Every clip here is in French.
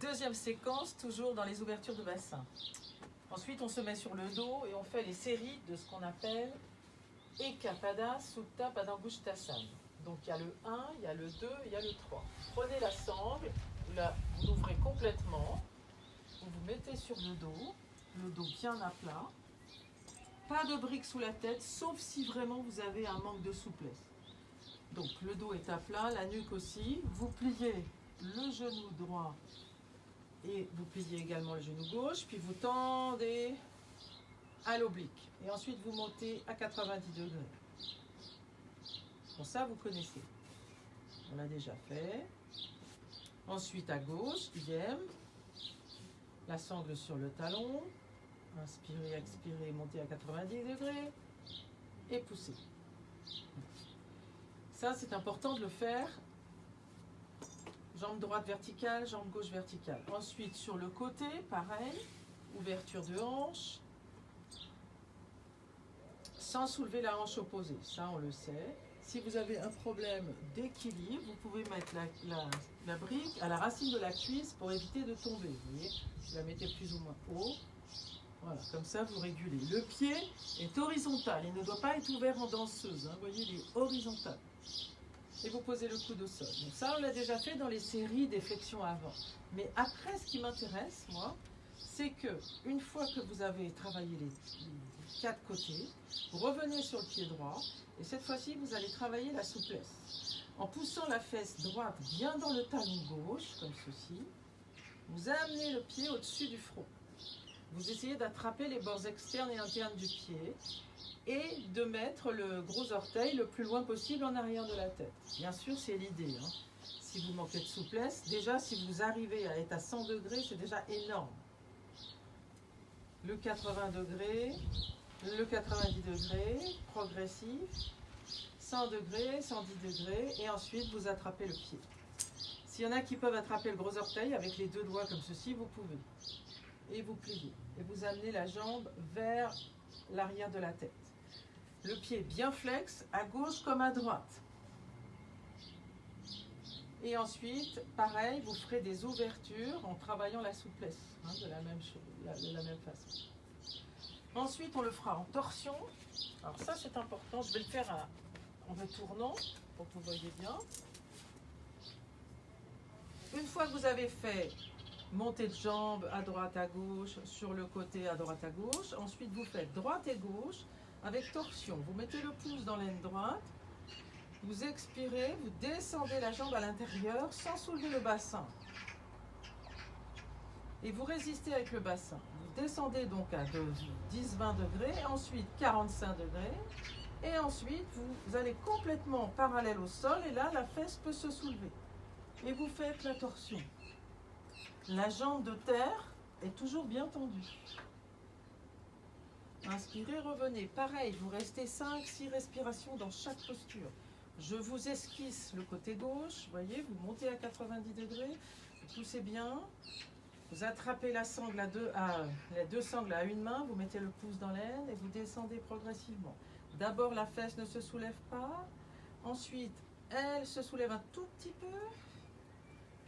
Deuxième séquence, toujours dans les ouvertures de bassin. Ensuite, on se met sur le dos et on fait les séries de ce qu'on appelle Ekapada Sutta Padangustasana. Donc il y a le 1, il y a le 2, il y a le 3. Prenez la sangle, vous l'ouvrez complètement, vous vous mettez sur le dos, le dos bien à plat. Pas de briques sous la tête, sauf si vraiment vous avez un manque de souplesse. Donc le dos est à plat, la nuque aussi. Vous pliez le genou droit et vous pliez également le genou gauche, puis vous tendez à l'oblique. Et ensuite vous montez à 90 degrés. Pour ça, vous connaissez. On l'a déjà fait. Ensuite à gauche, idem. La sangle sur le talon. Inspirez, expirez, montez à 90 degrés. Et poussez. Ça, c'est important de le faire. Jambe droite verticale, jambe gauche verticale. Ensuite, sur le côté, pareil. Ouverture de hanche. Sans soulever la hanche opposée. Ça, on le sait. Si vous avez un problème d'équilibre, vous pouvez mettre la, la, brique à la racine de la cuisse pour éviter de tomber. Vous voyez, la mettez plus ou moins haut. Voilà, comme ça vous régulez. Le pied est horizontal, il ne doit pas être ouvert en danseuse. Hein. Vous voyez, il est horizontal. Et vous posez le coude au sol. Donc ça, on l'a déjà fait dans les séries des flexions avant. Mais après, ce qui m'intéresse, moi, c'est que une fois que vous avez travaillé les, les quatre côtés, vous revenez sur le pied droit et cette fois-ci, vous allez travailler la souplesse. En poussant la fesse droite bien dans le talon gauche, comme ceci, vous amenez le pied au-dessus du front. Vous essayez d'attraper les bords externes et internes du pied et de mettre le gros orteil le plus loin possible en arrière de la tête. Bien sûr, c'est l'idée. Hein. Si vous manquez de souplesse, déjà, si vous arrivez à être à 100 degrés, c'est déjà énorme. Le 80 degrés, le 90 degrés, progressif, 100 degrés, 110 degrés, et ensuite vous attrapez le pied. S'il y en a qui peuvent attraper le gros orteil avec les deux doigts comme ceci, vous pouvez. Et vous pliez. Et vous amenez la jambe vers l'arrière de la tête. Le pied bien flex, à gauche comme à droite. Et ensuite, pareil, vous ferez des ouvertures en travaillant la souplesse, hein, de, la même chose, de la même façon. Ensuite, on le fera en torsion. Alors ça, c'est important. Je vais le faire en me tournant pour que vous voyez bien. Une fois que vous avez fait montée de jambe à droite, à gauche, sur le côté à droite, à gauche, ensuite vous faites droite et gauche avec torsion. Vous mettez le pouce dans l'aine droite, vous expirez, vous descendez la jambe à l'intérieur sans soulever le bassin. Et vous résistez avec le bassin. Vous descendez donc à 10-20 degrés, ensuite 45 degrés, et ensuite vous allez complètement parallèle au sol, et là la fesse peut se soulever. Et vous faites la torsion. La jambe de terre est toujours bien tendue. Inspirez, revenez. Pareil, vous restez 5-6 respirations dans chaque posture. Je vous esquisse le côté gauche, voyez, vous montez à 90 degrés, vous poussez bien, vous attrapez la sangle à deux, à, les deux sangles à une main, vous mettez le pouce dans l'aine et vous descendez progressivement. D'abord, la fesse ne se soulève pas, ensuite, elle se soulève un tout petit peu,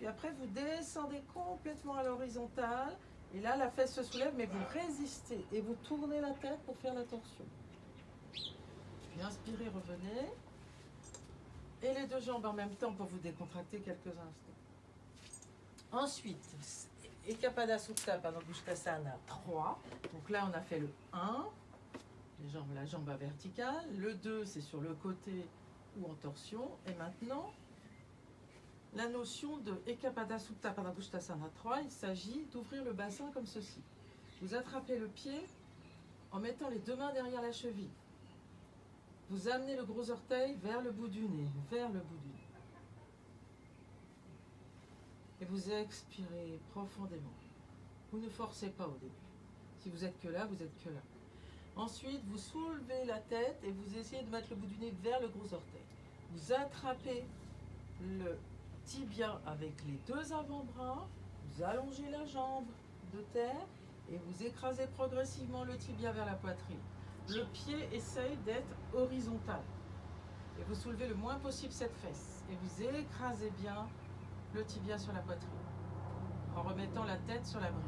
puis après, vous descendez complètement à l'horizontale, et là, la fesse se soulève, mais vous résistez et vous tournez la tête pour faire la torsion. Puis inspirez, revenez. Et les deux jambes en même temps pour vous décontracter quelques instants. Ensuite, Ekapada Sutta Padangusthasana 3. Donc là, on a fait le 1, les jambes, la jambe à verticale. Le 2, c'est sur le côté ou en torsion. Et maintenant, la notion de Ekapada Sutta Padangusthasana 3, il s'agit d'ouvrir le bassin comme ceci. Vous attrapez le pied en mettant les deux mains derrière la cheville. Vous amenez le gros orteil vers le bout du nez, vers le bout du nez. Et vous expirez profondément. Vous ne forcez pas au début. Si vous êtes que là, vous êtes que là. Ensuite, vous soulevez la tête et vous essayez de mettre le bout du nez vers le gros orteil. Vous attrapez le tibia avec les deux avant-bras, vous allongez la jambe de terre et vous écrasez progressivement le tibia vers la poitrine. Le pied essaye d'être horizontal. Et vous soulevez le moins possible cette fesse. Et vous écrasez bien le tibia sur la poitrine. en remettant la tête sur la brique.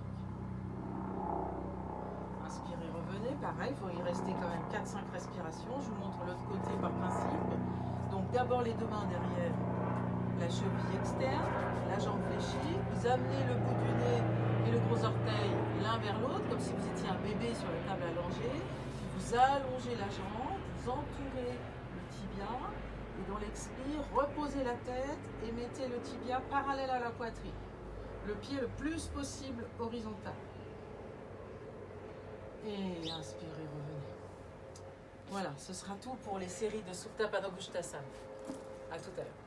Inspirez, revenez. Pareil, il faut y rester quand même 4-5 respirations. Je vous montre l'autre côté par principe. Donc d'abord les deux mains derrière la cheville externe, la jambe fléchie. Vous amenez le bout du nez et le gros orteil l'un vers l'autre, comme si vous étiez un bébé sur la table allongée. Vous allongez la jambe, vous entourez le tibia. Et dans l'expire, reposez la tête et mettez le tibia parallèle à la poitrine. Le pied le plus possible horizontal. Et inspirez, revenez. Voilà, ce sera tout pour les séries de Supta Padangusthasana. À tout à l'heure.